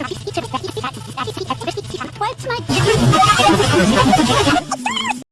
What's my